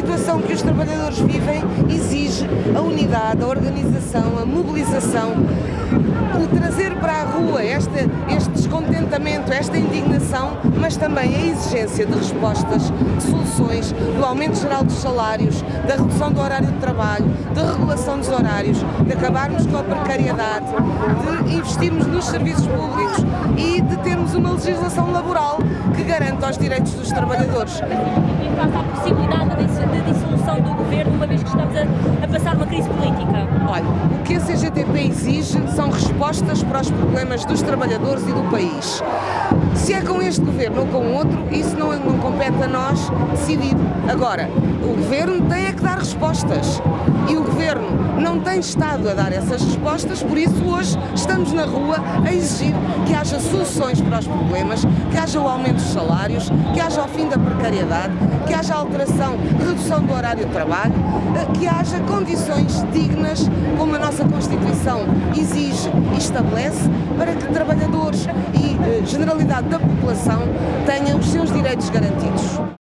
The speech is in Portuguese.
situação que os trabalhadores vivem exige a unidade, a organização, a mobilização, o trazer para a rua este, este descontentamento, esta indignação, mas também a exigência de respostas, de soluções, do aumento geral dos salários, da redução do horário de trabalho, da regulação dos horários, de acabarmos com a precariedade, de investirmos nos serviços públicos e de termos uma legislação laboral que garanta os direitos dos trabalhadores. Em face à possibilidade de dissolução do governo, uma vez que estamos a, a passar uma crise política? Olha, o que a CGTP exige são respostas para os problemas dos trabalhadores e do país. Se é com este governo ou com outro, isso não, não compete a nós decidir. Agora, o governo tem é que dar respostas e o governo não tem estado a dar essas respostas, por isso hoje estamos na rua a exigir que haja soluções para os problemas, que haja o aumento dos salários, que haja o fim da precariedade, que haja alteração, redução do horário de trabalho, eh, que haja condições dignas, como a nossa Constituição exige e estabelece, para que trabalhadores e eh, generalidade da população tenham os seus direitos garantidos.